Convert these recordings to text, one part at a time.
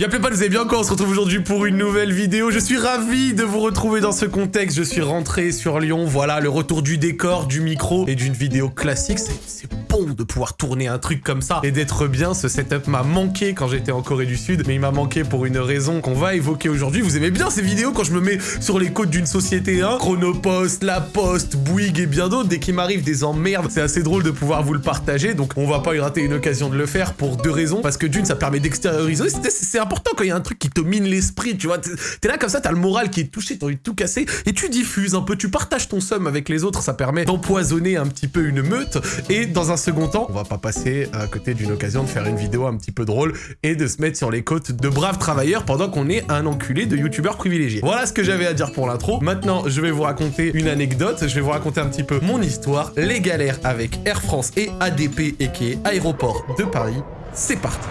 Y'a plus vous allez bien encore, on se retrouve aujourd'hui pour une nouvelle vidéo. Je suis ravi de vous retrouver dans ce contexte. Je suis rentré sur Lyon, voilà, le retour du décor, du micro et d'une vidéo classique. C'est bon de pouvoir tourner un truc comme ça et d'être bien. Ce setup m'a manqué quand j'étais en Corée du Sud, mais il m'a manqué pour une raison qu'on va évoquer aujourd'hui. Vous aimez bien ces vidéos quand je me mets sur les côtes d'une société 1 Chronopost, La Poste, Bouygues et bien d'autres. Dès qu'il m'arrive des emmerdes, c'est assez drôle de pouvoir vous le partager. Donc on va pas y rater une occasion de le faire pour deux raisons. Parce que d'une, ça permet d'extérioriser. C'est important quand il y a un truc qui te mine l'esprit, tu vois. T'es là comme ça, t'as le moral qui est touché, t'as envie de tout casser, et tu diffuses un peu, tu partages ton somme avec les autres, ça permet d'empoisonner un petit peu une meute, et dans un second temps, on va pas passer à côté d'une occasion de faire une vidéo un petit peu drôle, et de se mettre sur les côtes de braves travailleurs pendant qu'on est un enculé de youtubeur privilégié. Voilà ce que j'avais à dire pour l'intro. Maintenant, je vais vous raconter une anecdote, je vais vous raconter un petit peu mon histoire, les galères avec Air France et ADP, et qui est Aéroport de Paris. C'est parti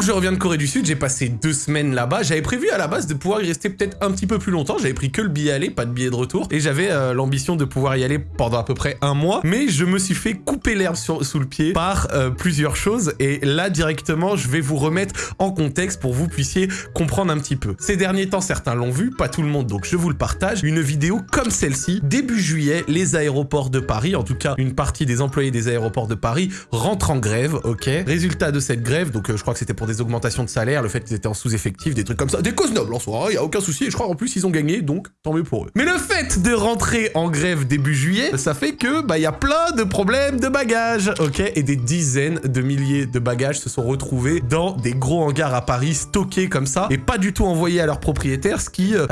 donc je reviens de Corée du Sud, j'ai passé deux semaines là-bas. J'avais prévu à la base de pouvoir y rester peut-être un petit peu plus longtemps. J'avais pris que le billet aller, pas de billet de retour. Et j'avais euh, l'ambition de pouvoir y aller pendant à peu près un mois. Mais je me suis fait couper l'herbe sous le pied par euh, plusieurs choses. Et là, directement, je vais vous remettre en contexte pour que vous puissiez comprendre un petit peu. Ces derniers temps, certains l'ont vu, pas tout le monde, donc je vous le partage. Une vidéo comme celle-ci. Début juillet, les aéroports de Paris, en tout cas une partie des employés des aéroports de Paris, rentrent en grève, ok? Résultat de cette grève, donc euh, je crois que c'était pour des augmentations de salaire, le fait qu'ils étaient en sous-effectif, des trucs comme ça. Des causes nobles en soi, il hein, a aucun souci, et je crois en plus ils ont gagné, donc tant mieux pour eux. Mais le fait de rentrer en grève début juillet, ça fait que, bah, il y a plein de problèmes de bagages, ok Et des dizaines de milliers de bagages se sont retrouvés dans des gros hangars à Paris, stockés comme ça, et pas du tout envoyés à leurs propriétaires, ce qui euh,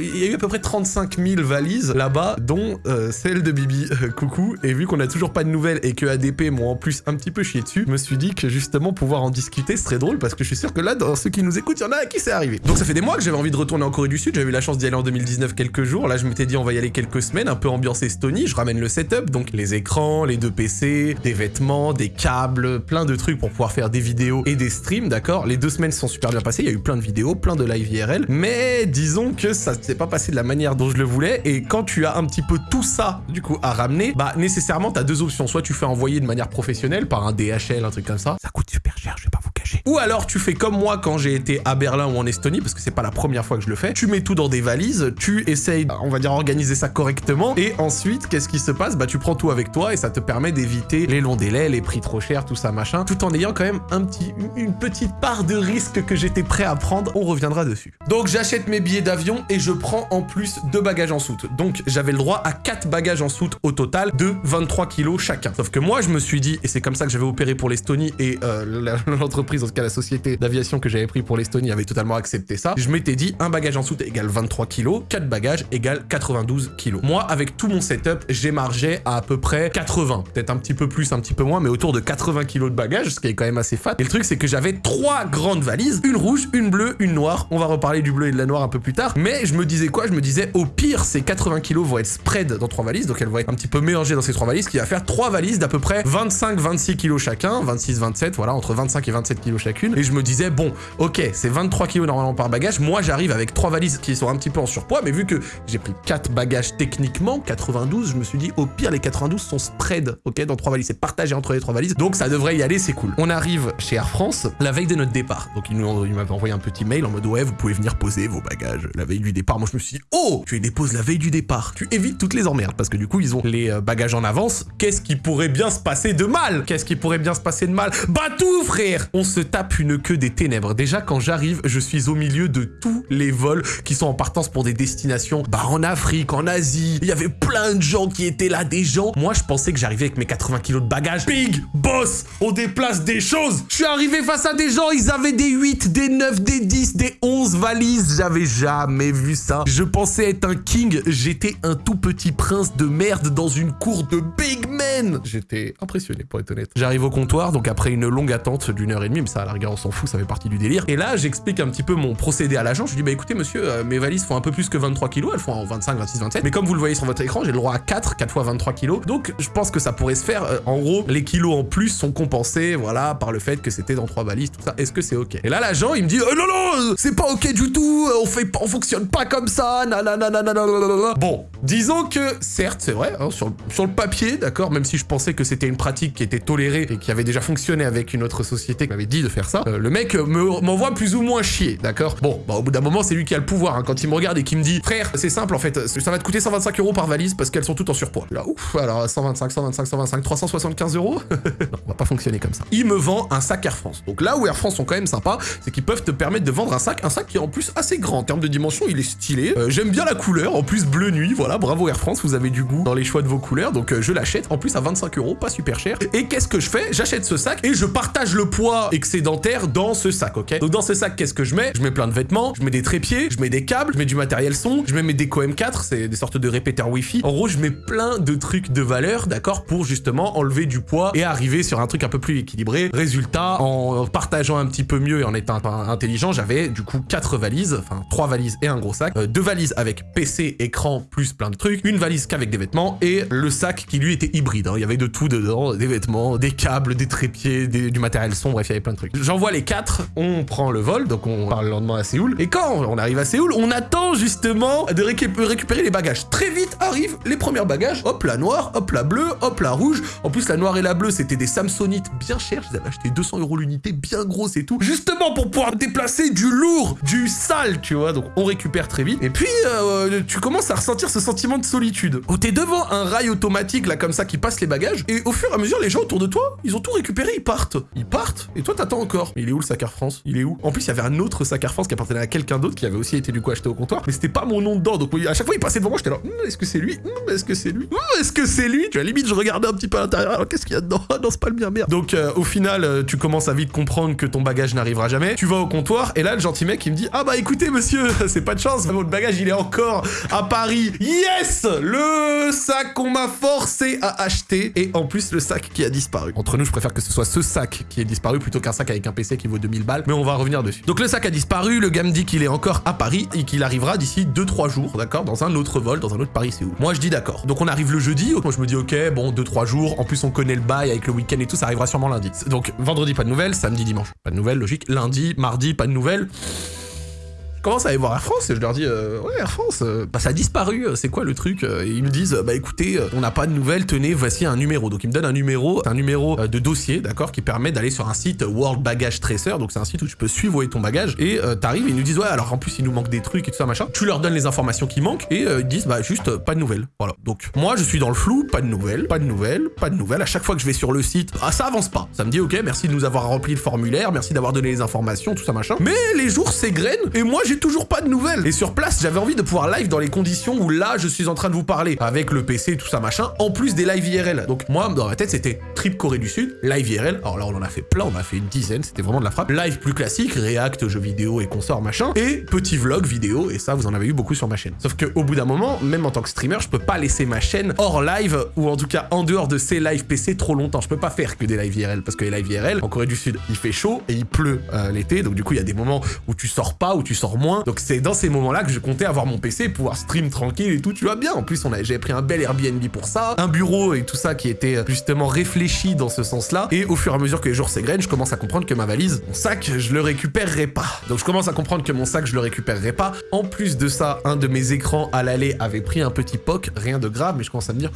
Il y a eu à peu près 35 000 valises là-bas, dont euh, celle de Bibi, euh, coucou, et vu qu'on a toujours pas de nouvelles et que ADP m'ont en plus un petit peu chié dessus, je me suis dit que justement pouvoir en discuter serait drôle parce que je suis sûr que là, dans ceux qui nous écoutent, il y en a à qui c'est arrivé. Donc ça fait des mois que j'avais envie de retourner en Corée du Sud, j'avais eu la chance d'y aller en 2019 quelques jours, là je m'étais dit on va y aller quelques semaines, un peu ambiance Estonie, je ramène le setup, donc les écrans, les deux PC, des vêtements, des câbles, plein de trucs pour pouvoir faire des vidéos et des streams, d'accord? Les deux semaines se sont super bien passées, il y a eu plein de vidéos, plein de live IRL, mais disons que ça s'est pas passé de la manière dont je le voulais, et quand tu as un petit peu tout ça, du coup, à ramener, bah nécessairement t'as deux options, soit tu fais envoyer de manière professionnelle par un DHL, un truc comme ça, ça coûte super cher, je vais pas vous cacher. Ou alors tu fais comme moi quand j'ai été à Berlin ou en Estonie, parce que c'est pas la première fois que je le fais, tu mets tout dans des valises, tu essayes, on va dire, organiser ça correctement, et ensuite, qu'est-ce qui se passe? Bah tu prends tout avec toi, et ça te permet d'éviter les longs délais, les prix trop chers, tout ça, machin, tout en ayant quand même un petit, une petite part de risque que j'étais prêt à prendre, on reviendra dessus. Donc j'achète mes billets d'avion, et je prends en plus deux bagages en soute. Donc j'avais le droit à quatre bagages en soute au total de 23 kilos chacun. Sauf que moi, je me suis dit, et c'est comme ça que j'avais opéré pour l'Estonie, et euh, l'entreprise, en tout cas la société d'aviation que j'avais pris pour l'Estonie avait totalement accepté ça. Je m'étais dit, un bagage en soute égale 23 kilos, 4 bagages égale 92 kilos. Moi, avec tout mon setup, j'ai margé à à peu près 80. Peut-être un petit peu plus, un petit peu moins, mais autour de 80 kilos de bagages, ce qui est quand même assez fat. Et le truc, c'est que j'avais trois grandes valises, une rouge, une bleue, une noire. On va reparler du bleu et de la noire un peu plus tard. Mais je me disais quoi? Je me disais, au pire, ces 80 kilos vont être spread dans trois valises, donc elles vont être un petit peu mélangées dans ces trois valises, ce qui va faire trois valises d'à peu près 25-26 kilos chacun, 26-27, voilà, entre 25 et 27 chacune. Et je me disais, bon, ok, c'est 23 kilos normalement par bagage. Moi, j'arrive avec trois valises qui sont un petit peu en surpoids, mais vu que j'ai pris quatre bagages techniquement, 92, je me suis dit, au pire, les 92 sont spread, ok, dans trois valises. C'est partagé entre les trois valises, donc ça devrait y aller, c'est cool. On arrive chez Air France la veille de notre départ. Donc, ils, nous, ils m'avaient envoyé un petit mail en mode, ouais, vous pouvez venir poser vos bagages la veille du départ. Moi, je me suis dit, oh, tu les déposes la veille du départ. Tu évites toutes les emmerdes, parce que du coup, ils ont les euh, bagages en avance. Qu'est-ce qui pourrait bien se passer de mal? Qu'est-ce qui pourrait bien se passer de mal? Bah tout, frère On se tape une queue des ténèbres. Déjà, quand j'arrive, je suis au milieu de tous les vols qui sont en partance pour des destinations, bah en Afrique, en Asie. Il y avait plein de gens qui étaient là, des gens. Moi, je pensais que j'arrivais avec mes 80 kilos de bagages. Big boss, on déplace des choses. Je suis arrivé face à des gens, ils avaient des 8, des 9, des 10, des 11 valises. J'avais jamais vu ça. Je pensais être un king. J'étais un tout petit prince de merde dans une cour de big men. J'étais impressionné, pour être honnête. J'arrive au comptoir, donc après une longue attente d'une heure et demie, mais ça, la rigueur, on s'en fout, ça fait partie du délire. Et là, j'explique un petit peu mon procédé à l'agent. Je lui dis, bah écoutez, monsieur, euh, mes valises font un peu plus que 23 kilos, elles font en 25, 26, 27. Mais comme vous le voyez sur votre écran, j'ai le droit à 4, 4 fois 23 kilos. Donc, je pense que ça pourrait se faire. Euh, en gros, les kilos en plus sont compensés, voilà, par le fait que c'était dans trois valises, tout ça. Est-ce que c'est ok? Et là, l'agent, il me dit, euh, non, non, c'est pas ok du tout, on fait, on fonctionne pas comme ça. Bon, Disons que, certes, c'est vrai, sur, sur le papier, d'accord, même si je pensais que c'était une pratique qui était tolérée et qui avait déjà fonctionné avec une autre société qui m'avait dit de faire ça, euh, le mec me- m'envoie plus ou moins chier, d'accord? Bon, bah, au bout d'un moment, c'est lui qui a le pouvoir. hein. Quand il me regarde et qu'il me dit, frère, c'est simple en fait, ça va te coûter 125 euros par valise parce qu'elles sont toutes en surpoids. Là, ouf, alors 125, 125, 125, 375 euros? Non, on va pas fonctionner comme ça. Il me vend un sac Air France. Donc là où Air France sont quand même sympas, c'est qu'ils peuvent te permettre de vendre un sac, un sac qui est en plus assez grand en termes de dimension, il est stylé. Euh, J'aime bien la couleur, en plus bleu nuit, voilà, bravo Air France, vous avez du goût dans les choix de vos couleurs, donc euh, je l'achète en plus à 25 euros, pas super cher. Et qu'est-ce que je fais? J'achète ce sac et je partage le poids excédentaire dans ce sac, ok? Donc dans ce sac, qu'est-ce que je mets? Je mets plein de vêtements, je mets des trépieds, je mets des câbles, je mets du matériel son, je mets mes déco M4, c'est des sortes de répéteurs Wi-Fi. En gros, je mets plein de trucs de valeur, d'accord, pour justement enlever du poids et arriver sur un truc un peu plus équilibré. Résultat, en partageant un petit peu mieux et en étant intelligent, j'avais du coup quatre valises, enfin trois valises et un gros sac, euh, deux valises avec PC, écran, plus plein de trucs, une valise qu'avec des vêtements et le sac qui lui était hybride. hein. Il y avait de tout dedans, des vêtements, des câbles, des trépieds, du matériel son, bref, il y avait plein J'envoie les quatre, on prend le vol, donc on part le lendemain à Séoul. Et quand on arrive à Séoul, on attend justement de récup- récupérer les bagages. Très vite arrivent les premiers bagages. Hop, la noire, hop, la bleue, hop, la rouge. En plus, la noire et la bleue, c'était des Samsonites bien chers. Je les avais achetés 200 euros l'unité, bien grosses et tout. Justement pour pouvoir déplacer du lourd, du sale, tu vois. Donc on récupère très vite. Et puis, euh, tu commences à ressentir ce sentiment de solitude. Oh, t'es devant un rail automatique, là, comme ça, qui passe les bagages. Et au fur et à mesure, les gens autour de toi, ils ont tout récupéré, ils partent. Ils partent. Et toi, t'attends encore. Il est où le sac Air France? Il est où? En plus, il y avait un autre sac Air France qui appartenait à quelqu'un d'autre qui avait aussi été du coup acheté au comptoir. Mais c'était pas mon nom dedans. Donc à chaque fois, il passait devant moi, j'étais là. Hum, est-ce que c'est lui? Hum, Est-ce que c'est lui? Hum, Est-ce que c'est lui? Tu vois, limite, je regardais un petit peu à l'intérieur. Alors, qu'est-ce qu'il y a dedans? Ah non, c'est pas le mien, merde. Donc euh, au final, euh, tu commences à vite comprendre que ton bagage n'arrivera jamais. Tu vas au comptoir et là, le gentil mec, il me dit Ah bah écoutez, monsieur, c'est pas de chance, votre bagage, il est encore à Paris. Yes Le sac qu'on m'a forcé à acheter et en plus, le sac qui a disparu. Entre nous, je préfère que ce soit ce sac qui est disparu plutôt qu'un sac avec un PC qui vaut 2000 balles, mais on va revenir dessus. Donc le sac a disparu, le gars me dit qu'il est encore à Paris et qu'il arrivera d'ici 2-3 jours, d'accord Dans un autre vol, dans un autre Paris-Séoul. Moi je dis d'accord. Donc on arrive le jeudi, moi je me dis ok, bon 2-3 jours, en plus on connaît le bail avec le week-end et tout, ça arrivera sûrement lundi. Donc vendredi pas de nouvelles, samedi, dimanche pas de nouvelles, logique. Lundi, mardi pas de nouvelles. Commence à aller voir Air France et je leur dis euh, ouais Air France euh, bah ça a disparu euh, c'est quoi le truc Euh, et ils me disent bah écoutez on n'a pas de nouvelles tenez voici un numéro. Donc ils me donnent un numéro un numéro de dossier d'accord qui permet d'aller sur un site World Baggage Tracer. Donc c'est un site où tu peux suivre où ton bagage et euh, t'arrives ils nous disent ouais alors en plus il nous manque des trucs et tout ça machin. Tu leur donnes les informations qui manquent et ils disent bah juste pas de nouvelles. Voilà. Donc moi je suis dans le flou pas de nouvelles pas de nouvelles pas de nouvelles. À chaque fois que je vais sur le site ah ça avance pas. Ça me dit ok merci de nous avoir rempli le formulaire merci d'avoir donné les informations tout ça machin. Mais les jours s'égrènent et moi j'ai toujours pas de nouvelles. Et sur place j'avais envie de pouvoir live dans les conditions où là je suis en train de vous parler. Avec le PC tout ça machin en plus des live IRL donc moi dans ma tête c'était trip Corée du Sud live IRL alors là on en a fait plein on en a fait une dizaine c'était vraiment de la frappe. Live plus classique React jeux vidéo et consorts machin. Et petit vlog vidéo et ça vous en avez eu beaucoup sur ma chaîne. Sauf que au bout d'un moment même en tant que streamer je peux pas laisser ma chaîne hors live ou en tout cas en dehors de ces live PC trop longtemps. Je peux pas faire que des live IRL parce que les live IRL en Corée du Sud il fait chaud et il pleut euh, l'été. Donc du coup il y a des moments où tu sors pas où tu sors moins. Donc c'est dans ces moments là que je comptais avoir mon PC pouvoir stream tranquille et tout tu vois bien. En plus j'avais pris un bel Airbnb pour ça un bureau et tout ça qui était euh, justement réfléchi dans ce sens là et au fur et à mesure que les jours s'égrènent je commence à comprendre que ma valise mon sac je le récupérerai pas. Donc je commence à comprendre que mon sac je le récupérerai pas. En plus de ça un de mes écrans à l'aller avait pris un petit poc rien de grave mais je commence à me dire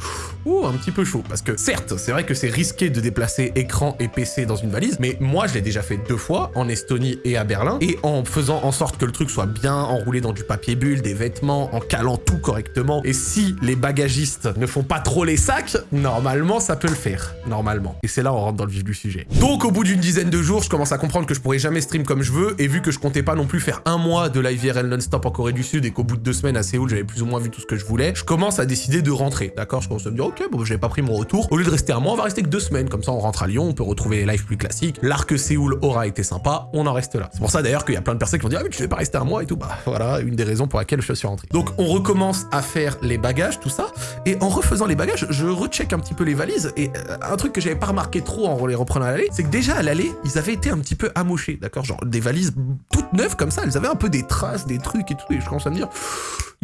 ouh un petit peu chaud. Parce que certes c'est vrai que c'est risqué de déplacer écran et PC dans une valise mais moi je l'ai déjà fait deux fois en Estonie et à Berlin. Et en faisant en sorte que le truc soit bien enroulé dans du papier bulle des vêtements en calant tout correctement. Et si les bagagistes ne font pas trop les sacs normalement ça peut le faire. Normalement. Et c'est là on rentre dans le vif du sujet. Donc au bout d'une dizaine de jours je commence à comprendre que je pourrais jamais stream comme je veux. Et vu que je comptais pas non plus faire un mois de live IRL non-stop en Corée du Sud et qu'au bout de deux semaines à Séoul j'avais plus ou moins vu tout ce que je voulais je commence à décider de rentrer. D'accord? Je commence à me dire ok bon j'avais pas pris mon retour. Au lieu de rester un mois on va rester que deux semaines. Comme ça on rentre à Lyon on peut retrouver les lives plus classiques. L'arc Séoul aura été sympa on en reste là. C'est pour ça d'ailleurs qu'il y a plein de personnes qui vont dire ah mais tu vais pas rester mois et tout. Bah voilà une des raisons pour laquelle je suis rentré. Donc on recommence à faire les bagages tout ça. Et en refaisant les bagages je recheck un petit peu les valises. Et euh, un truc que j'avais pas remarqué trop en les reprenant à l'aller c'est que déjà à l'aller ils avaient été un petit peu amochés d'accord? Genre des valises toutes neuves comme ça elles avaient un peu des traces des trucs et tout. Et je commence à me dire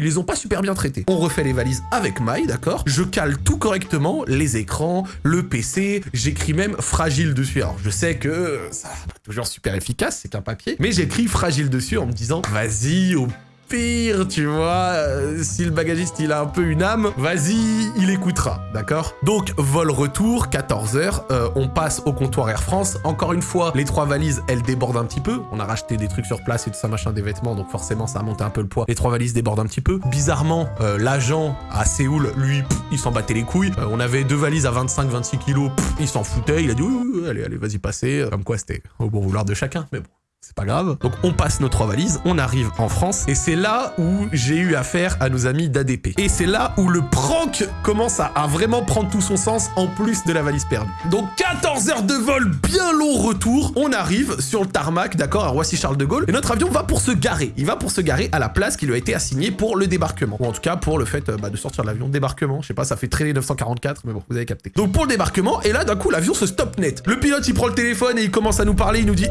ils les ont pas super bien traités. On refait les valises avec maille, d'accord? Je cale tout correctement, les écrans, le PC, j'écris même fragile dessus. Alors je sais que ça toujours super efficace, c'est qu'un papier, mais j'écris fragile dessus en me disant vas-y, au pire, tu vois. Euh, si le bagagiste, il a un peu une âme, vas-y, il écoutera, d'accord? Donc, vol retour, 14h, euh, on passe au comptoir Air France. Encore une fois, les trois valises, elles débordent un petit peu. On a racheté des trucs sur place et tout ça, machin, des vêtements, donc forcément, ça a monté un peu le poids. Les trois valises débordent un petit peu. Bizarrement, euh, l'agent à Séoul, lui, il s'en battait les couilles. on avait deux valises à 25-26 kilos, il s'en foutait. Il a dit, oui, allez, allez, vas-y, passez. Comme quoi, c'était au bon vouloir de chacun, mais bon c'est pas grave. Donc on passe nos trois valises, on arrive en France, et c'est là où j'ai eu affaire à nos amis d'ADP. Et c'est là où le prank commence à, vraiment prendre tout son sens, en plus de la valise perdue. Donc 14 heures de vol, bien long retour, on arrive sur le tarmac, d'accord, à Roissy-Charles de Gaulle, et notre avion va pour se garer. Il va pour se garer à la place qui lui a été assignée pour le débarquement. Ou en tout cas pour le fait euh, bah, de sortir de l'avion. Débarquement, je sais pas, ça fait traîner 944, mais bon, vous avez capté. Donc pour le débarquement, et là d'un coup l'avion se stop net. Le pilote il prend le téléphone et il commence à nous parler, il nous dit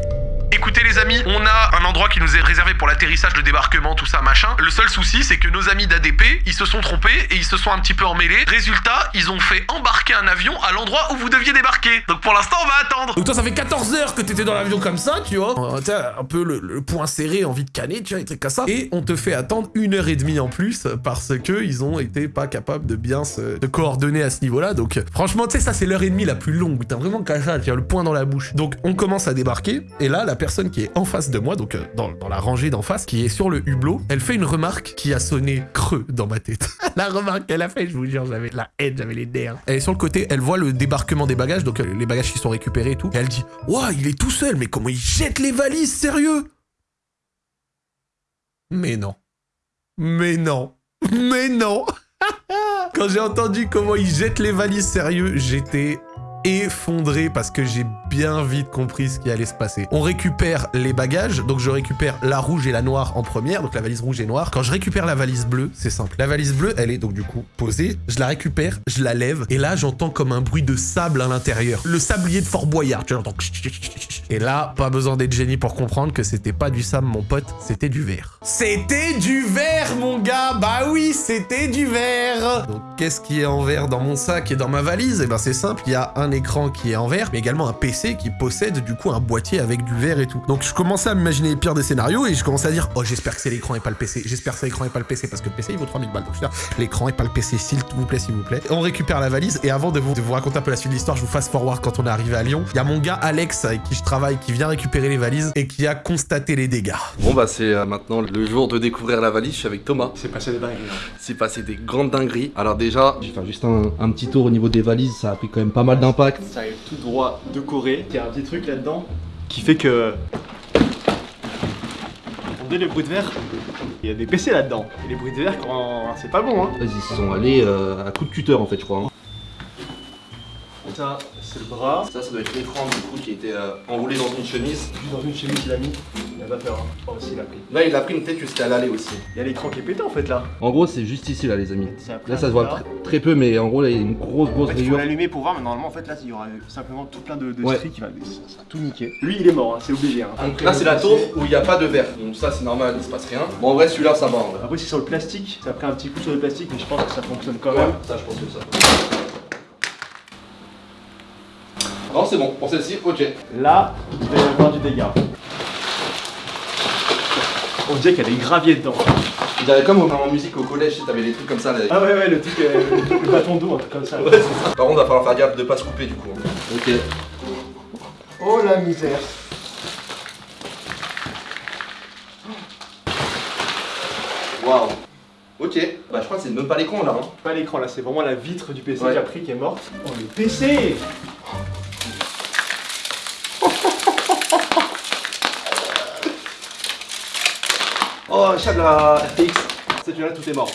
Écoutez les amis, on a un endroit qui nous est réservé pour l'atterrissage, le débarquement, tout ça, machin. Le seul souci, c'est que nos amis d'ADP, ils se sont trompés et ils se sont un petit peu emmêlés. Résultat, ils ont fait embarquer un avion à l'endroit où vous deviez débarquer. Donc pour l'instant, on va attendre. Donc toi, ça fait 14 heures que t'étais dans l'avion comme ça, tu vois. Euh, un peu le, point serré, envie de canner, tu vois, des trucs comme ça. Et on te fait attendre une heure et demie en plus parce que ils ont été pas capables de bien se coordonner à ce niveau-là. Donc franchement, tu sais, ça c'est l'heure et demie la plus longue. T'as vraiment qu'à tu as le point dans la bouche. Donc on commence à débarquer et là, la personne qui est en face de moi, donc euh, dans, la rangée d'en face, qui est sur le hublot, elle fait une remarque qui a sonné creux dans ma tête. la remarque qu'elle a fait, je vous jure, j'avais la haine, j'avais les nerfs. Elle est sur le côté, elle voit le débarquement des bagages, donc euh, les bagages qui sont récupérés et tout, et elle dit « Ouah, il est tout seul, mais comment il jette les valises, sérieux ?» Mais non. Mais non. Mais non Quand j'ai entendu comment il jette les valises sérieux, j'étais effondré parce que j'ai bien vite compris ce qui allait se passer. On récupère les bagages, donc je récupère la rouge et la noire en première, donc la valise rouge et noire. Quand je récupère la valise bleue, c'est simple. La valise bleue, elle est donc du coup posée, je la récupère, je la lève, et là j'entends comme un bruit de sable à l'intérieur. Le sablier de Fort Boyard, tu l'entends. Et là, pas besoin d'être génie pour comprendre que c'était pas du sable, mon pote, c'était du verre. C'était du verre, mon gars Bah oui, c'était du verre Donc qu'est-ce qui est en verre dans mon sac et dans ma valise? Eh ben c'est simple, il y a un écran qui est en verre, mais également un PC qui possède du coup un boîtier avec du verre et tout. Donc je commençais à m'imaginer les pires des scénarios et je commençais à dire « Oh, j'espère que c'est l'écran et pas le PC. J'espère que c'est l'écran et pas le PC parce que le PC, il vaut 3000 balles. Donc je l'écran et pas le PC, s'il vous plaît, s'il vous plaît. » On récupère la valise et avant de vous, de vous raconter un peu la suite de l'histoire, je vous fasse forward quand on est arrivé à Lyon. Il y a mon gars Alex avec qui je travaille qui vient récupérer les valises et qui a constaté les dégâts. Bon bah c'est euh, maintenant le jour de découvrir la valise, je suis avec Thomas. C'est passé des dingueries. Hein. C'est passé des grandes dingueries. Alors déjà, je vais faire juste un, un, petit tour au niveau des valises, ça a pris quand même pas mal d'impact tout droit de Corée. Il y a un petit truc là-dedans qui fait que... Entendez le bruit de verre Il y a des PC là-dedans. Et les bruits de verre, c'est pas bon hein. Ils sont allés euh, à coup de cutter en fait je crois. Hein. Ça, c'est le bras. Ça, ça doit être l'écran du coup qui était euh, enroulé dans une chemise. Dans une chemise, il a mis. Il va faire. Oh, aussi, il a pris. Là, il a pris une tête jusqu'à l'aller aussi. Il y a l'écran qui est pété en fait là. En gros, c'est juste ici là, les amis. Là, ça se voit très peu, mais en gros, là, il y a une grosse, grosse en fait, Il faut l'allumer pour voir, mais normalement, en fait, là, il y aura simplement tout plein de, de qui va. Ça, tout niquer. Lui, il est mort, hein, c'est obligé. Hein. Donc là, c'est la tour où il n'y a pas de verre. Donc ça, c'est normal, il se passe rien. Bon, en vrai, celui-là, ça va. Après, c'est sur le plastique. Ça a pris un petit coup sur le plastique, mais je pense que ça fonctionne quand même. Ça, je pense que ça. Non, c'est bon. Pour celle-ci, ok. Là, il va y avoir du dégât. On dirait qu'il y a des graviers dedans. Il y avait comme en musique au collège, tu t'avais des trucs comme ça. Là. Ah ouais, ouais, le truc, euh, le bâton d'eau, un truc comme ça. Ouais. Par contre, il va falloir faire gaffe de pas se couper du coup. Ok. Oh la misère. Waouh. Ok, bah je crois que c'est même pas l'écran là. Hein. Pas l'écran là, c'est vraiment la vitre du PC qui a pris qui est morte. Oh le PC Oh, chat de la FTX. C'est là tout est mort.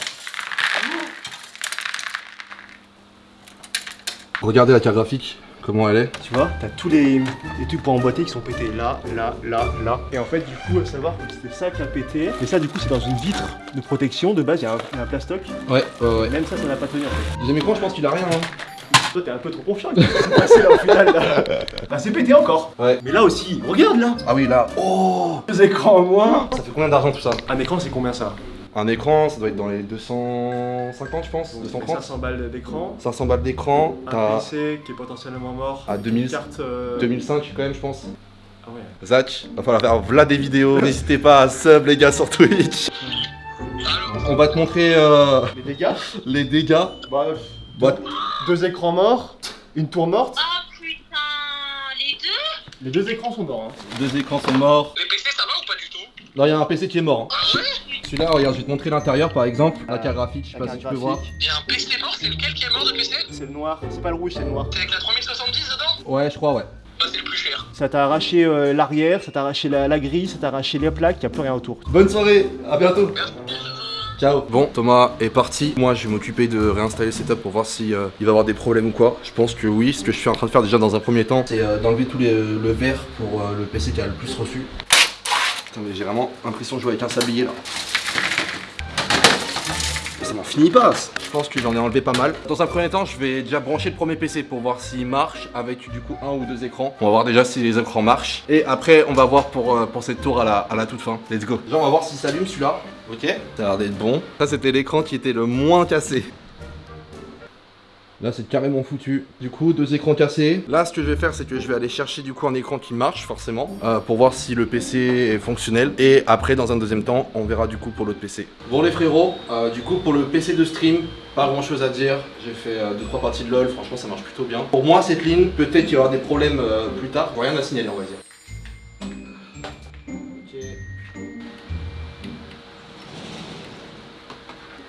Regardez la carte graphique, comment elle est. Tu vois, t'as tous les, les, trucs pour emboîter qui sont pétés là, là, là, là. Et en fait, du coup, à savoir que c'était ça qui a pété. Et ça, du coup, c'est dans une vitre de protection. De base, il y a un, plastoc. Ouais, ouais, ouais. Même ça, ça n'a pas tenu en fait. Je pense qu'il a rien. Hein. Toi, t'es un peu trop confiant. Qu'est-ce là au final là Bah, c'est pété encore. Ouais. Mais là aussi, regarde là. Ah oui, là. Oh Deux écrans en moins. Ça fait combien d'argent tout ça? Un écran, c'est combien ça? Un écran, ça doit être dans les 250 je pense, 230 500 balles d'écran 500 balles d'écran Un PC qui est potentiellement mort À 2000... carte, 2005 euh, quand même je pense Ah ouais Zach, va falloir faire v'là des vidéos, n'hésitez pas à sub les gars sur Twitch On va te montrer euh, Les dégâts? les dégâts. Bah, Bah, deux écrans morts, une tour morte. Ah putain, les deux? Les deux écrans sont morts. Hein. deux écrans sont morts. Les PC ça va ou pas du tout? Non, il y a un PC qui est mort. hein. Ah ouais? Celui-là, regarde, je vais te montrer l'intérieur par exemple. La carte graphique, je sais pas si tu peux voir. Il y a un PC mort, c'est lequel qui est mort de PC C'est le noir, c'est pas le rouge, c'est le noir. C'est avec la 3070 dedans? Ouais, je crois, ouais. Bah c'est le plus cher. Ça t'a arraché euh, l'arrière, ça t'a arraché la, la grille, ça t'a arraché les plaques, y a plus rien autour. Bonne soirée, à bientôt. Merci. Ciao. Bon, Thomas est parti. Moi, je vais m'occuper de réinstaller le setup pour voir si euh, il va avoir des problèmes ou quoi. Je pense que oui. Ce que je suis en train de faire déjà dans un premier temps, c'est euh, d'enlever tous les le verre pour euh, le PC qui a le plus reçu. Putain, mais j'ai vraiment l'impression de jouer avec un sablier là. Finit pas. Je pense que j'en ai enlevé pas mal. Dans un premier temps, je vais déjà brancher le premier PC pour voir s'il marche avec du coup un ou deux écrans. On va voir déjà si les écrans marchent. Et après, on va voir pour, euh, pour cette tour à la, à la toute fin. Let's go. Déjà, on va voir s'il s'allume celui-là. Ok. Ça a l'air d'être bon. Ça, c'était l'écran qui était le moins cassé. Là, c'est carrément foutu. Du coup, deux écrans cassés. Là, ce que je vais faire, c'est que je vais aller chercher du coup un écran qui marche, forcément, euh, pour voir si le PC est fonctionnel. Et après, dans un deuxième temps, on verra du coup pour l'autre PC. Bon, les frérots, euh, du coup, pour le PC de stream, pas grand chose à dire. J'ai fait 2-3 parties de LoL, franchement, ça marche plutôt bien. Pour moi, cette ligne, peut-être qu'il y aura des problèmes euh, plus tard. Rien à signaler, on va dire.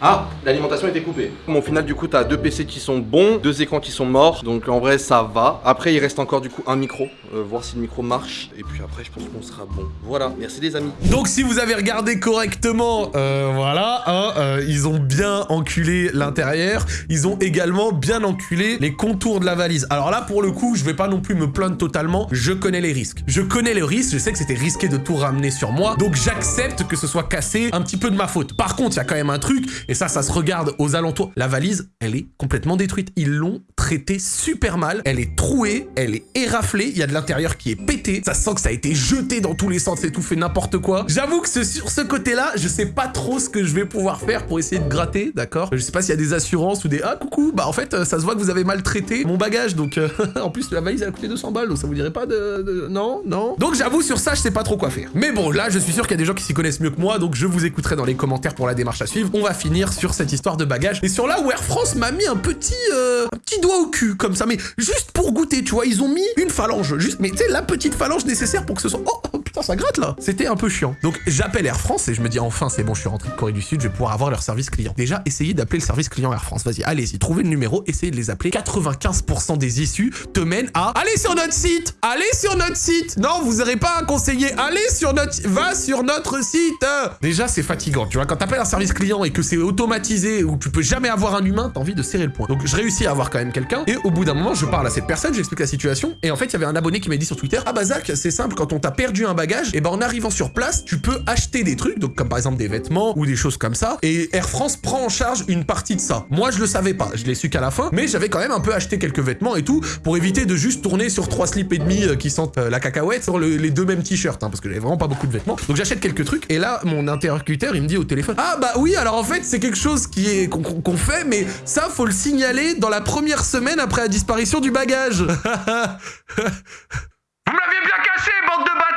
Ah, l'alimentation était coupée. Bon, au final, du coup, t'as deux PC qui sont bons, deux écrans qui sont morts, donc en vrai, ça va. Après, il reste encore du coup un micro, euh, voir si le micro marche. Et puis après, je pense qu'on sera bon. Voilà, merci les amis. Donc si vous avez regardé correctement, euh, voilà, hein, euh, ils ont bien enculé l'intérieur, ils ont également bien enculé les contours de la valise. Alors là, pour le coup, je vais pas non plus me plaindre totalement, je connais les risques. Je connais le risque, je sais que c'était risqué de tout ramener sur moi, donc j'accepte que ce soit cassé, un petit peu de ma faute. Par contre, il y a quand même un truc, et ça, ça se regarde aux alentours. La valise, elle est complètement détruite. Ils l'ont traitée super mal, elle est trouée, elle est éraflée, il y a de l'intérieur qui est pété, ça sent que ça a été jeté dans tous les sens et tout, fait n'importe quoi. J'avoue que sur ce côté-là, je sais pas trop ce que je vais pouvoir faire pour essayer de gratter, d'accord? Je sais pas s'il y a des assurances ou des... Ah, coucou, bah en fait, euh, ça se voit que vous avez mal traité mon bagage, donc... euh, en plus, la valise, elle a coûté 200 balles, donc ça vous dirait pas de... de- Non, non? Donc j'avoue, sur ça, je sais pas trop quoi faire. Mais bon, là, je suis sûr qu'il y a des gens qui s'y connaissent mieux que moi, donc je vous écouterai dans les commentaires pour la démarche à suivre. On va finir sur cette histoire de bagage. Et sur là où Air France m'a mis un petit... euh, petit doigt au cul, comme ça, mais juste pour goûter, tu vois, ils ont mis une phalange, juste, mais tu sais, la petite phalange nécessaire pour que ce soit... Oh, oh, putain, ça gratte là C'était un peu chiant. Donc j'appelle Air France et je me dis, enfin, c'est bon, je suis rentré de Corée du Sud, je vais pouvoir avoir leur service client. Déjà, essayez d'appeler le service client Air France. Vas-y, allez-y, trouvez le numéro, essayez de les appeler. 95% des issues te mènent à... Allez sur notre site Allez sur notre site Non, vous n'aurez pas un conseiller. Allez sur notre... Va sur notre site Déjà, c'est fatigant, tu vois. Quand t'appelles un service client et que c'est automatisé ou tu peux jamais avoir un humain, t'as envie de serrer le point. Donc je réussis à avoir quand même quelqu'un et au bout d'un moment, je parle à cette personne, j'explique la situation et en fait, il y avait un abonné qui m'a dit sur Twitter "Ah bah Zach, c'est simple, quand on t'a perdu un bagage, et ben en arrivant sur place, tu peux acheter des trucs, donc comme par exemple des vêtements ou des choses comme ça et Air France prend en charge une partie de ça." Moi, je le savais pas, je l'ai su qu'à la fin, mais j'avais quand même un peu acheté quelques vêtements et tout pour éviter de juste tourner sur trois slips et demi euh, qui sentent euh, la cacahuète sur le- les deux mêmes t-shirts hein, parce que j'avais vraiment pas beaucoup de vêtements. Donc j'achète quelques trucs et là mon interlocuteur, il me dit au téléphone "Ah bah oui, alors en fait, c'est quelque chose qui est qu'on fait mais ça faut le signaler dans la première semaine après la disparition du bagage." De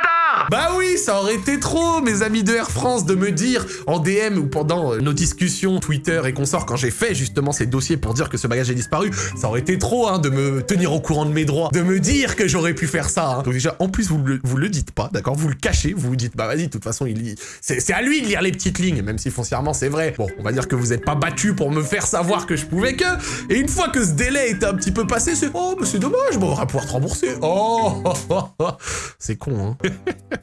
Bah oui, ça aurait été trop, mes amis de Air France, de me dire en DM ou pendant euh, nos discussions Twitter et consorts, quand j'ai fait justement ces dossiers pour dire que ce bagage est disparu, ça aurait été trop, hein, de me tenir au courant de mes droits, de me dire que j'aurais pu faire ça. hein. Donc déjà, en plus, vous le, le dites pas, d'accord? Vous le cachez, vous vous dites, bah vas-y, de toute façon, il c'est à lui de lire les petites lignes, même si foncièrement c'est vrai. Bon, on va dire que vous êtes pas battu pour me faire savoir que je pouvais que. Et une fois que ce délai est un petit peu passé, c'est oh, mais c'est dommage, bon, on va pouvoir te rembourser. Oh, c'est con, hein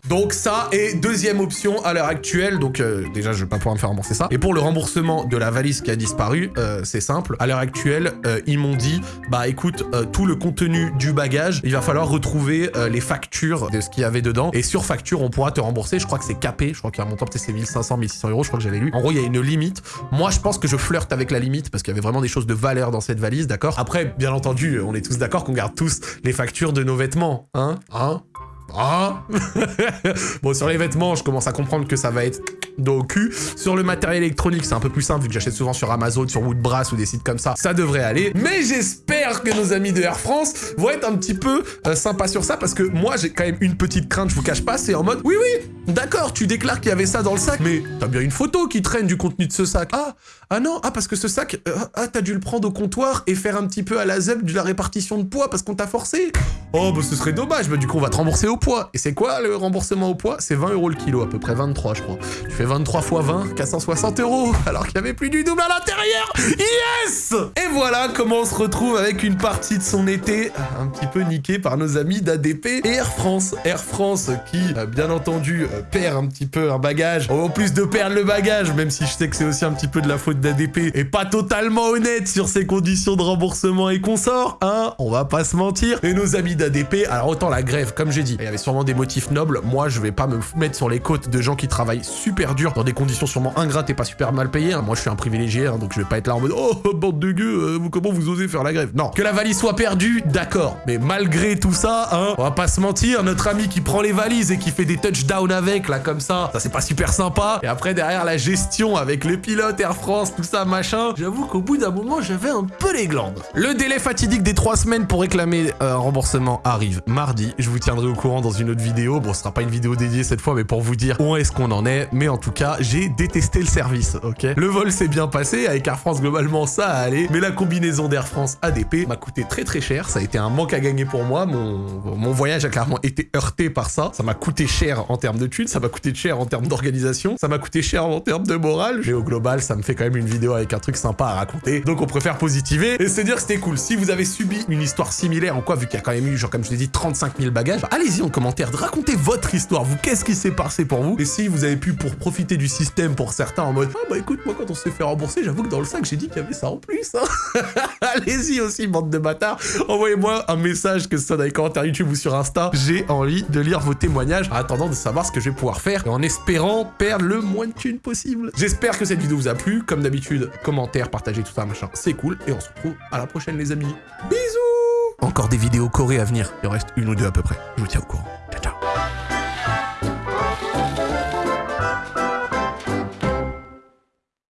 Donc ça, et deuxième option à l'heure actuelle, donc euh, déjà je vais pas pouvoir me faire rembourser ça. Et pour le remboursement de la valise qui a disparu, euh, c'est simple. À l'heure actuelle, euh, ils m'ont dit, bah écoute, tout le contenu du bagage, il va falloir retrouver les factures de ce qu'il y avait dedans. Et sur facture, on pourra te rembourser. Je crois que c'est capé. Je crois qu'il y a un montant, peut-être c'est 1500, 1600 euros. Je crois que j'avais lu. En gros, il y a une limite. Moi, je pense que je flirte avec la limite parce qu'il y avait vraiment des choses de valeur dans cette valise, d'accord? Après, bien entendu, on est tous d'accord qu'on garde tous les factures de nos vêtements, hein? Hein? Ah Bon, sur les vêtements, je commence à comprendre que ça va être dos au cul. Sur le matériel électronique, c'est un peu plus simple vu que j'achète souvent sur Amazon, sur Woodbrass ou des sites comme ça. Ça devrait aller. Mais j'espère J'espère que nos amis de Air France vont être un petit peu euh, sympas sur ça parce que moi j'ai quand même une petite crainte, je vous cache pas, c'est en mode oui oui, d'accord, tu déclares qu'il y avait ça dans le sac, mais t'as bien une photo qui traîne du contenu de ce sac. Ah, ah non, ah parce que ce sac, euh, ah t'as dû le prendre au comptoir et faire un petit peu à la ZEP de la répartition de poids parce qu'on t'a forcé. Oh bah ce serait dommage, bah du coup on va te rembourser au poids. Et c'est quoi le remboursement au poids? C'est 20 euros le kilo, à peu près 23 je crois. Tu fais 23 fois 20, 460 euros, alors qu'il y avait plus du double à l'intérieur Yes Et voilà comment on se retrouve avec une partie de son été euh, un petit peu niquée par nos amis d'ADP et Air France. Air France qui, euh, bien entendu, perd un petit peu un bagage. En plus de perdre le bagage, même si je sais que c'est aussi un petit peu de la faute d'ADP, et pas totalement honnête sur ses conditions de remboursement et consort, hein On va pas se mentir. Et nos amis d'ADP, alors autant la grève, comme j'ai dit, il y avait sûrement des motifs nobles. Moi, je vais pas me mettre sur les côtes de gens qui travaillent super dur, dans des conditions sûrement ingrates et pas super mal payées. hein. Moi, je suis un privilégié, hein, donc je vais pas être là en mode « Oh, bande de gueux, euh, comment vous osez faire la grève ?» Non. Que la valise soit perdue, d'accord. Mais malgré tout ça, hein, on va pas se mentir, notre ami qui prend les valises et qui fait des touchdowns avec, là, comme ça, ça c'est pas super sympa. Et après, derrière, la gestion avec les pilotes, Air France, tout ça, machin, j'avoue qu'au bout d'un moment, j'avais un peu les glandes. Le délai fatidique des trois semaines pour réclamer euh, un remboursement arrive mardi. Je vous tiendrai au courant dans une autre vidéo. Bon, ce sera pas une vidéo dédiée cette fois, mais pour vous dire où est-ce qu'on en est. Mais en tout cas, j'ai détesté le service, ok? Le vol s'est bien passé, avec Air France, globalement, ça a allé. Mais la combinaison d'Air France ADP m'a coûté très très cher. Ça a été un manque à gagner pour moi. Mon, mon voyage a clairement été heurté par ça. Ça m'a coûté cher en termes de thunes, ça m'a coûté cher en termes d'organisation, ça m'a coûté cher en termes de morale. Mais au global, ça me fait quand même une vidéo avec un truc sympa à raconter. Donc on préfère positiver et se dire que c'était cool. Si vous avez subi une histoire similaire en quoi, vu qu'il y a quand même eu, genre comme je l'ai dit, 35 000 bagages, allez-y en commentaire, racontez votre histoire. Vous, qu'est-ce qui s'est passé pour vous? Et si vous avez pu pour profiter du système pour certains en mode, ah bah écoute, moi quand on s'est fait rembourser, j'avoue que dans le sac, j'ai dit qu'il y avait ça en plus. Hein. allez-y aussi, bande de bâtards. Envoyez-moi un message, que ce soit dans les commentaires YouTube ou sur Insta. J'ai envie de lire vos témoignages en attendant de savoir ce que je vais pouvoir faire et en espérant perdre le moins de thunes possible. J'espère que cette vidéo vous a plu. Comme d'habitude, commentaires, partagez tout ça, machin, c'est cool. Et on se retrouve à la prochaine, les amis. Bisous Encore des vidéos corées à venir. Il en reste une ou deux à peu près. Je vous tiens au courant. Ciao, ciao.